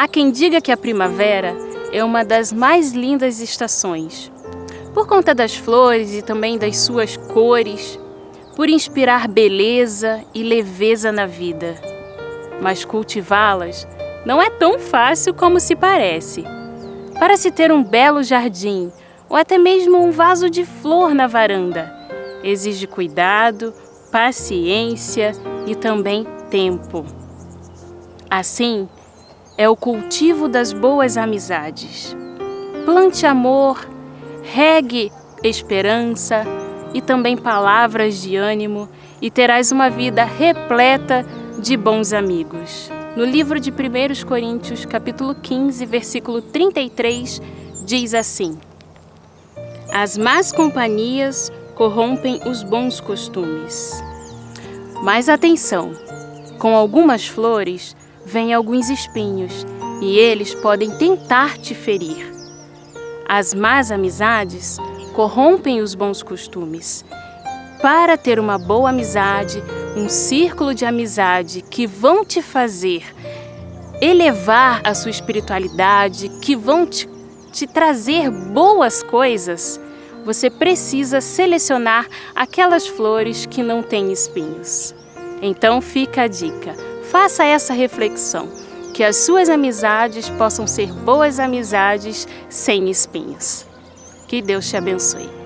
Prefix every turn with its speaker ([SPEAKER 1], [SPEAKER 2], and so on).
[SPEAKER 1] Há quem diga que a primavera é uma das mais lindas estações, por conta das flores e também das suas cores, por inspirar beleza e leveza na vida. Mas cultivá-las não é tão fácil como se parece. Para se ter um belo jardim ou até mesmo um vaso de flor na varanda, exige cuidado, paciência e também tempo. Assim, é o cultivo das boas amizades. Plante amor, regue esperança e também palavras de ânimo e terás uma vida repleta de bons amigos. No livro de 1 Coríntios, capítulo 15, versículo 33, diz assim: As más companhias corrompem os bons costumes. Mas atenção, com algumas flores vêm alguns espinhos e eles podem tentar te ferir. As más amizades corrompem os bons costumes. Para ter uma boa amizade, um círculo de amizade que vão te fazer elevar a sua espiritualidade, que vão te, te trazer boas coisas, você precisa selecionar aquelas flores que não têm espinhos. Então fica a dica, faça essa reflexão, que as suas amizades possam ser boas amizades sem espinhos. Que Deus te abençoe.